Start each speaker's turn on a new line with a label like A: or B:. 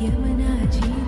A: Yamanajima.